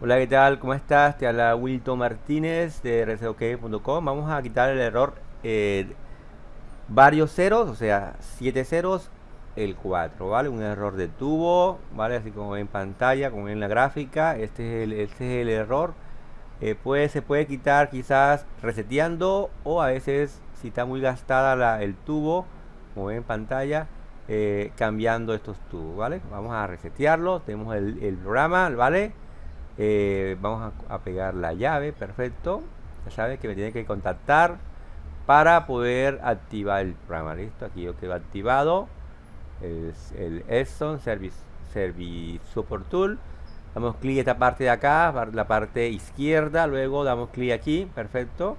Hola, ¿qué tal? ¿Cómo estás? Te habla Wilton Martínez de RCOK.com. Vamos a quitar el error eh, varios ceros, o sea, 7 ceros, el 4, ¿vale? Un error de tubo, ¿vale? Así como en pantalla, como en la gráfica, este es el, este es el error. Eh, se puede quitar quizás reseteando o a veces si está muy gastada el tubo, como ven en pantalla, eh, cambiando estos tubos, ¿vale? Vamos a resetearlo, tenemos el programa, ¿vale? Eh, vamos a, pegar la llave, perfecto. Ya sabes que me tiene que contactar para poder activar el programa. Listo, aquí yo quedo activado. El, el Service, Service Support Tool. Damos clic esta parte de acá, la parte izquierda. Luego damos clic aquí, perfecto.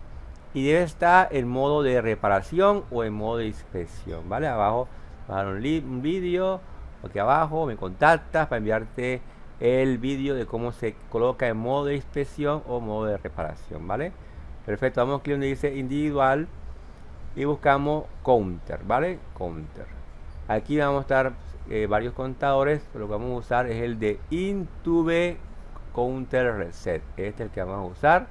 Y debe estar en modo de reparación o en modo de inspección. ¿Vale? Abajo, bajar un, un vídeo. Aquí abajo me contactas para enviarte el vídeo de cómo se coloca en modo de inspección o modo de reparación, ¿vale? Perfecto, vamos aquí donde dice individual y buscamos counter, ¿vale? Counter. Aquí vamos a estar eh, varios contadores, lo que vamos a usar es el de Intube Counter Reset. Este es el que vamos a usar,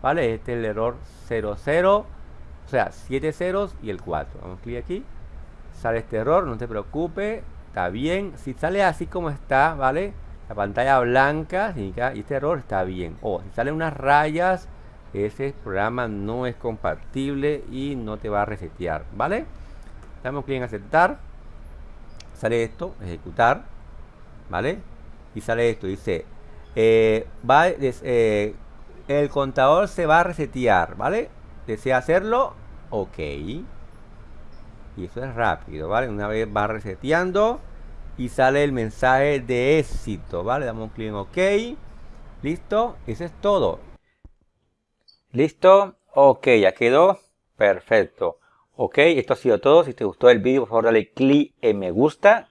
¿vale? Este es el error 00, o sea, 7 ceros y el 4. Vamos clic aquí, sale este error, no te preocupes, está bien. Si sale así como está, ¿vale? La pantalla blanca y este error está bien. O si salen unas rayas, ese programa no es compatible y no te va a resetear, ¿vale? Damos clic en aceptar. Sale esto, ejecutar, ¿vale? Y sale esto, dice, eh, va, eh, el contador se va a resetear, ¿vale? ¿Desea hacerlo? Ok. Y eso es rápido, ¿vale? Una vez va reseteando, y sale el mensaje de éxito, ¿vale? Damos un clic en OK. ¿Listo? Eso es todo. ¿Listo? Ok, ya quedó. Perfecto. Ok, esto ha sido todo. Si te gustó el vídeo, por favor, dale clic en me gusta.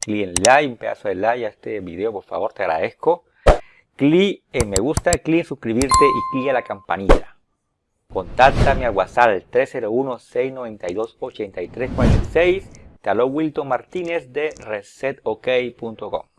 Clic en like, un pedazo de like a este video, por favor, te agradezco. Clic en me gusta, clic en suscribirte y clic en la campanilla. Contáctame al WhatsApp 301-692-8346 Te Wilton Martínez de resetok.com.